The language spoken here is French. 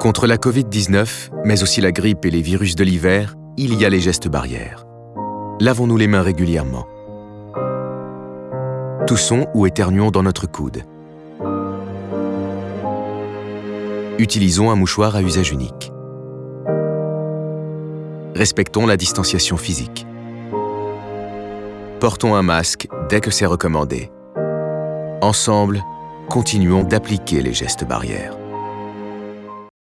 Contre la Covid-19, mais aussi la grippe et les virus de l'hiver, il y a les gestes barrières. Lavons-nous les mains régulièrement. Toussons ou éternuons dans notre coude. Utilisons un mouchoir à usage unique. Respectons la distanciation physique. Portons un masque dès que c'est recommandé. Ensemble, continuons d'appliquer les gestes barrières.